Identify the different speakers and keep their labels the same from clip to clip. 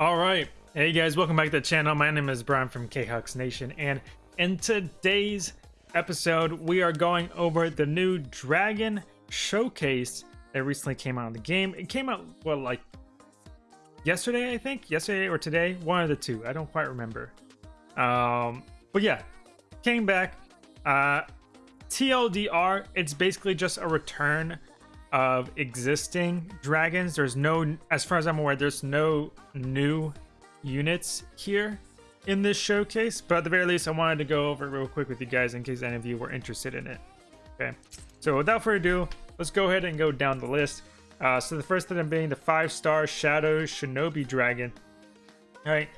Speaker 1: All right. Hey guys, welcome back to the channel. My name is Brian from K-Hux Nation, and in today's episode, we are going over the new Dragon Showcase that recently came out in the game. It came out, well, like yesterday, I think? Yesterday or today? One of the two. I don't quite remember. Um, but yeah, came back. Uh, TLDR, it's basically just a return of existing dragons. There's no, as far as I'm aware, there's no new units here in this showcase. But at the very least, I wanted to go over real quick with you guys in case any of you were interested in it. Okay, so without further ado, let's go ahead and go down the list. Uh, so the first item being the five-star Shadow Shinobi Dragon. All right,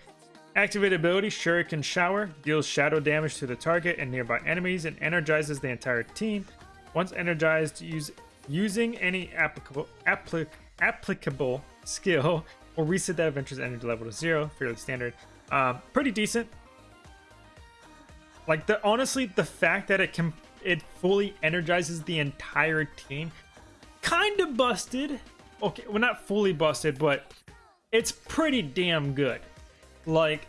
Speaker 1: Activate ability Shuriken Shower deals shadow damage to the target and nearby enemies and energizes the entire team. Once energized, use using any applicable applic, applicable skill will reset that adventure's energy level to zero. Fairly standard. Um, pretty decent. Like the honestly, the fact that it can it fully energizes the entire team, kind of busted. Okay, well not fully busted, but it's pretty damn good. Like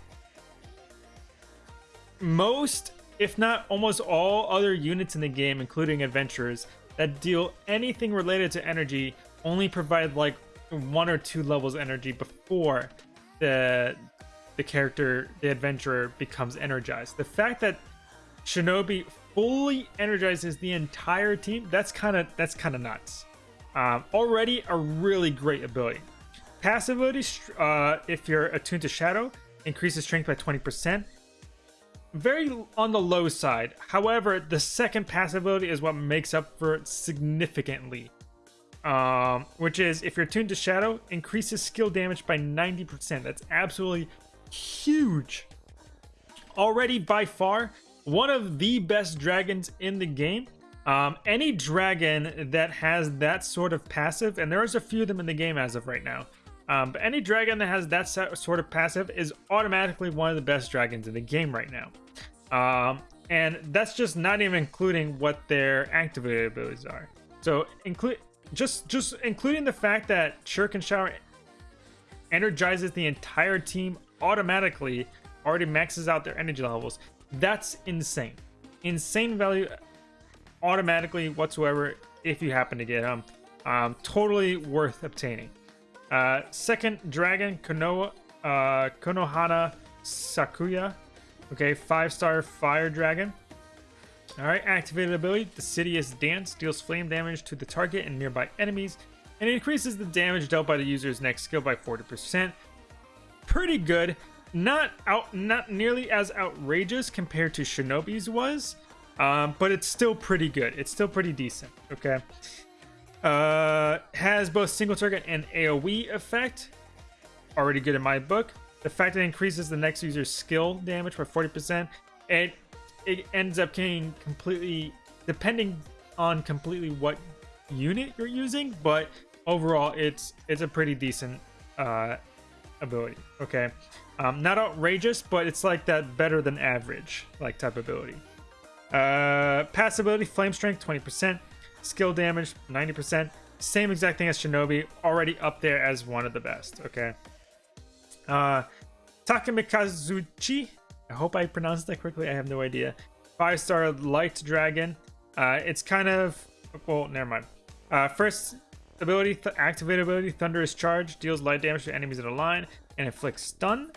Speaker 1: most, if not almost all other units in the game, including adventurers, that deal anything related to energy only provide like one or two levels energy before the the character, the adventurer, becomes energized. The fact that Shinobi fully energizes the entire team, that's kind of that's kind of nuts. Um, already a really great ability. Passive ability, uh, if you're attuned to Shadow, increases strength by 20%. Very on the low side. However, the second passive ability is what makes up for it significantly. Um, which is, if you're tuned to Shadow, increases skill damage by 90%. That's absolutely huge. Already, by far, one of the best dragons in the game. Um, any dragon that has that sort of passive, and there's a few of them in the game as of right now, um, but any dragon that has that sort of passive is automatically one of the best dragons in the game right now. Um, and that's just not even including what their activated abilities are. So include just just including the fact that Shuriken Shower energizes the entire team automatically, already maxes out their energy levels. That's insane. Insane value automatically whatsoever if you happen to get them. Um, totally worth obtaining. Uh, second dragon, Konoha, uh, Konohana Sakuya. Okay, five star fire dragon. All right, activated ability, the Sidious Dance deals flame damage to the target and nearby enemies, and increases the damage dealt by the user's next skill by 40%. Pretty good. Not out, not nearly as outrageous compared to Shinobi's was, um, but it's still pretty good. It's still pretty decent. Okay. Uh, has both single target and AoE effect. Already good in my book. The fact that it increases the next user's skill damage by 40%. It it ends up getting completely depending on completely what unit you're using, but overall it's it's a pretty decent uh ability. Okay. Um, not outrageous, but it's like that better than average like type ability. Uh, pass ability, flame strength, 20%. Skill damage, 90%. Same exact thing as Shinobi, already up there as one of the best, okay? Uh, Takamikazuchi, I hope I pronounced that correctly, I have no idea. Five star light dragon. Uh, it's kind of, well, never mind. Uh, first ability, th activate ability, Thunderous Charge, deals light damage to enemies in a line and inflicts stun.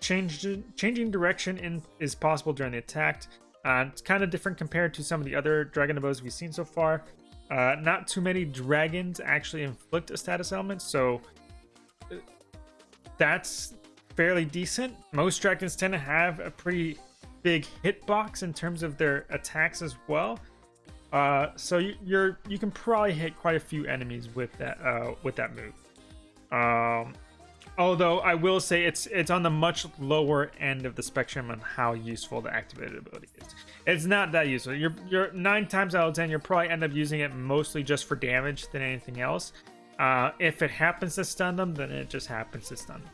Speaker 1: Changing direction in, is possible during the attack. Uh, it's kind of different compared to some of the other dragon abilities we've seen so far. Uh, not too many dragons actually inflict a status element, so that's fairly decent. Most dragons tend to have a pretty big hitbox in terms of their attacks as well. Uh, so you, you're you can probably hit quite a few enemies with that uh, with that move. Um, although I will say it's it's on the much lower end of the spectrum on how useful the activated ability is. It's not that useful. You're you're nine times out of ten, you'll probably end up using it mostly just for damage than anything else. Uh, if it happens to stun them, then it just happens to stun them.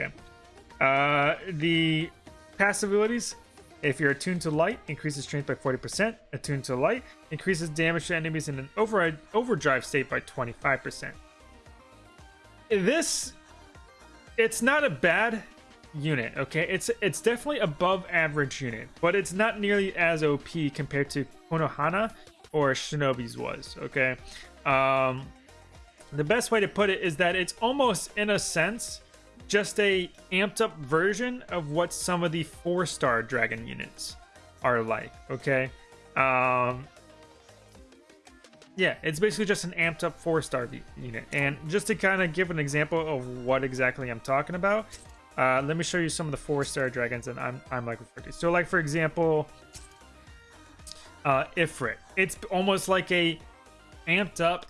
Speaker 1: Okay. Uh, the passive abilities. If you're attuned to light, increases strength by 40%. Attuned to light, increases damage to enemies in an override, overdrive state by 25%. This it's not a bad unit, okay? It's it's definitely above average unit, but it's not nearly as OP compared to Konohana or Shinobi's was, okay? Um, the best way to put it is that it's almost, in a sense, just a amped up version of what some of the four star dragon units are like, okay? Um, yeah, it's basically just an amped up four star unit. And just to kind of give an example of what exactly I'm talking about, uh, let me show you some of the four star dragons that I'm, I'm like. So, like, for example, uh, Ifrit. It's almost like a amped up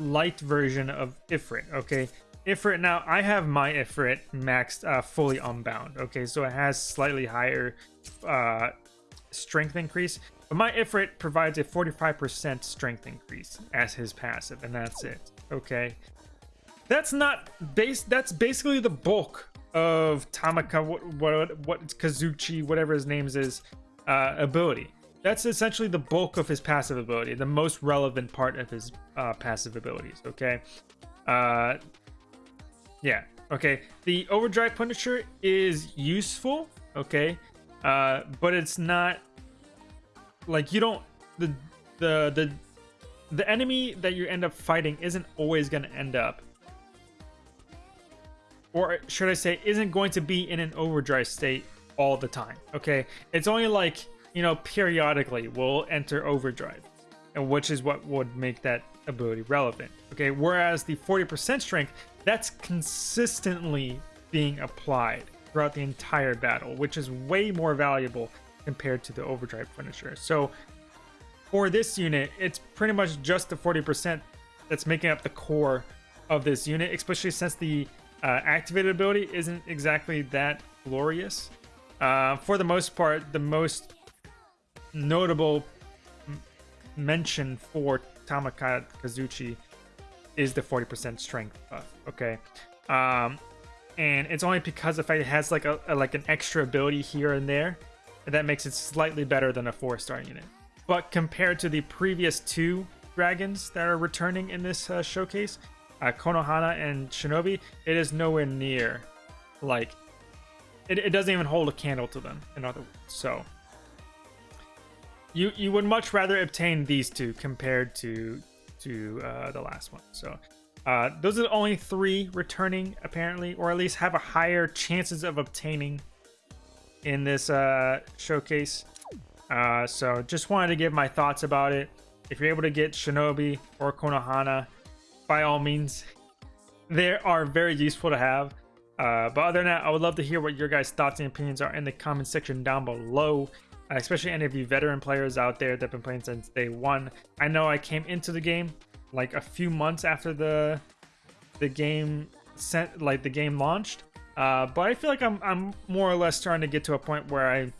Speaker 1: light version of Ifrit, okay? Ifrit, now I have my Ifrit maxed uh, fully unbound, okay? So it has slightly higher uh, strength increase, but my Ifrit provides a 45% strength increase as his passive, and that's it, okay? That's not base. That's basically the bulk of Tamaka, what, what, what Kazuchi, whatever his name is, uh, ability. That's essentially the bulk of his passive ability, the most relevant part of his uh, passive abilities. Okay, uh, yeah. Okay, the overdrive punisher is useful. Okay, uh, but it's not like you don't the the the the enemy that you end up fighting isn't always going to end up or should I say isn't going to be in an overdrive state all the time okay it's only like you know, periodically will enter overdrive, and which is what would make that ability relevant. Okay, whereas the 40% strength, that's consistently being applied throughout the entire battle, which is way more valuable compared to the overdrive punisher. So for this unit, it's pretty much just the 40% that's making up the core of this unit, especially since the uh, activated ability isn't exactly that glorious. Uh, for the most part, the most notable mention for Tamaka Kazuchi is the 40% strength buff. Okay. Um, and it's only because the fact it has like a, a, like an extra ability here and there that makes it slightly better than a four star unit. But compared to the previous two dragons that are returning in this uh, showcase, uh, Konohana and Shinobi, it is nowhere near like it, it doesn't even hold a candle to them. In other words, so you you would much rather obtain these two compared to to uh, the last one. So uh, those are the only three returning apparently, or at least have a higher chances of obtaining in this uh, showcase. Uh, so just wanted to give my thoughts about it. If you're able to get Shinobi or Konohana, by all means, they are very useful to have. Uh, but other than that, I would love to hear what your guys' thoughts and opinions are in the comment section down below. Especially any of you veteran players out there that have been playing since day one. I know I came into the game like a few months after the the game sent like the game launched, uh, but I feel like I'm I'm more or less starting to get to a point where I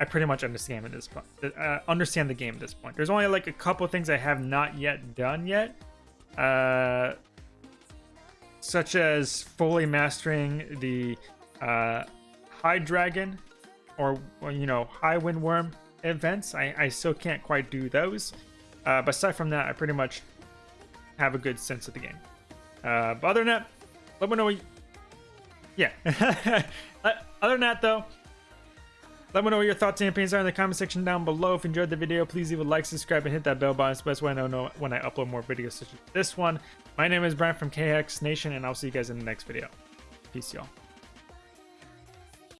Speaker 1: I pretty much understand at this point. Uh, understand the game at this point. There's only like a couple things I have not yet done yet, uh, such as fully mastering the uh, High Dragon or, you know high windworm events. I, I still can't quite do those. Uh, but aside from that, I pretty much have a good sense of the game. Uh, but other than that, let me know. What yeah. Uh, other than that, though, let me know what your thoughts and opinions are in the comment section down below. If you enjoyed the video, please leave a like, subscribe, and hit that bell button. It's the best way I know when I upload more videos such as this one. My name is Brian from KX Nation, and I'll see you guys in the next video. Peace, y'all.